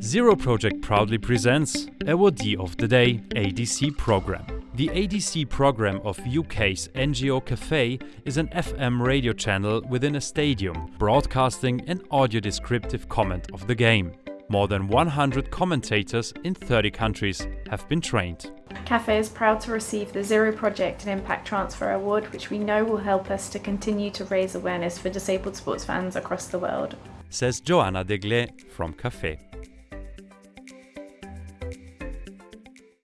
Zero Project proudly presents Awardee of the Day ADC program. The ADC program of UK's NGO Cafe is an FM radio channel within a stadium, broadcasting an audio descriptive comment of the game. More than 100 commentators in 30 countries have been trained. Cafe is proud to receive the Zero Project and Impact Transfer Award, which we know will help us to continue to raise awareness for disabled sports fans across the world. Says Joanna Deglet from Cafe.